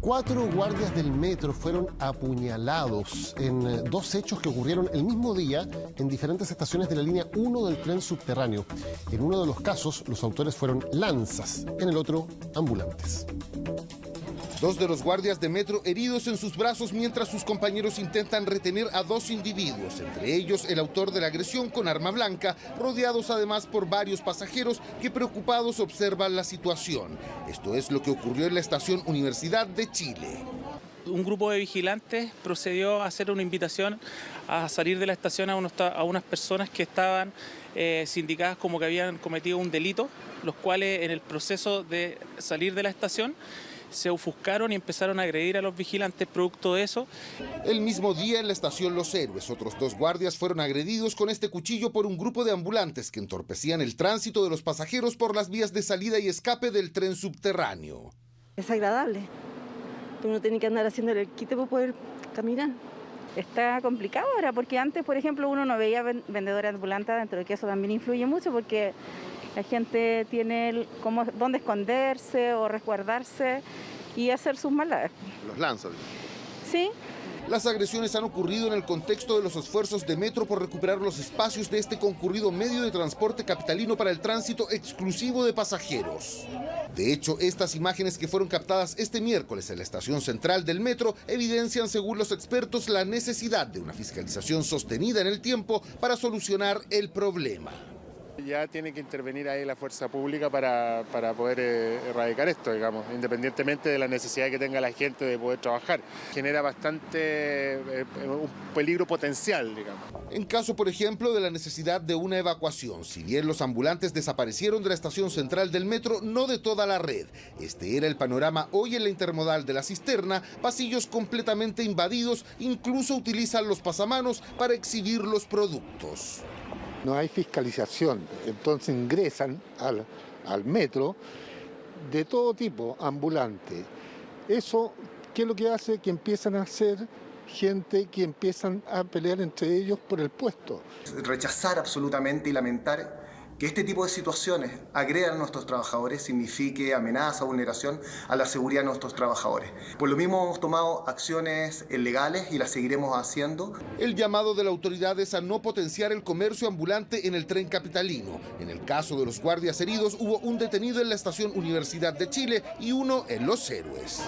Cuatro guardias del metro fueron apuñalados en eh, dos hechos que ocurrieron el mismo día en diferentes estaciones de la línea 1 del tren subterráneo. En uno de los casos, los autores fueron lanzas, en el otro, ambulantes. Dos de los guardias de metro heridos en sus brazos mientras sus compañeros intentan retener a dos individuos, entre ellos el autor de la agresión con arma blanca, rodeados además por varios pasajeros que preocupados observan la situación. Esto es lo que ocurrió en la estación Universidad de Chile. Un grupo de vigilantes procedió a hacer una invitación a salir de la estación a, unas personas que estaban eh, sindicadas como que habían cometido un delito, los cuales en el proceso de salir de la estación se ofuscaron y empezaron a agredir a los vigilantes producto de eso. El mismo día en la estación Los Héroes, otros dos guardias fueron agredidos con este cuchillo por un grupo de ambulantes que entorpecían el tránsito de los pasajeros por las vías de salida y escape del tren subterráneo. Es agradable. Uno tiene que andar haciendo el quite para poder caminar. Está complicado ahora porque antes, por ejemplo, uno no veía vendedores ambulantes dentro de que eso también influye mucho porque la gente tiene cómo, dónde esconderse o resguardarse y hacer sus maldades. ¿Los lanzan? Sí. Las agresiones han ocurrido en el contexto de los esfuerzos de Metro por recuperar los espacios de este concurrido medio de transporte capitalino para el tránsito exclusivo de pasajeros. De hecho, estas imágenes que fueron captadas este miércoles en la estación central del metro evidencian, según los expertos, la necesidad de una fiscalización sostenida en el tiempo para solucionar el problema. Ya tiene que intervenir ahí la fuerza pública para, poder eh, erradicar esto, digamos, independientemente de la necesidad que tenga la gente de poder trabajar. Genera bastante eh, un peligro potencial, digamos. En caso, por ejemplo, de la necesidad de una evacuación, si bien los ambulantes desaparecieron de la estación central del metro, no de toda la red. Este era el panorama hoy en la intermodal de la cisterna, pasillos completamente invadidos, incluso utilizan los pasamanos para exhibir los productos no hay fiscalización, entonces ingresan al, metro de todo tipo, ambulante. Eso, ¿qué es lo que hace? Que empiezan a ser gente que empiezan a pelear entre ellos por el puesto. Rechazar absolutamente y lamentar que este tipo de situaciones agredan a nuestros trabajadores signifique amenaza, vulneración a la seguridad de nuestros trabajadores. Por lo mismo hemos tomado acciones legales y las seguiremos haciendo. El llamado de la autoridad es a no potenciar el comercio ambulante en el tren capitalino. En el caso de los guardias heridos hubo un detenido en la estación Universidad de Chile y uno en Los Héroes.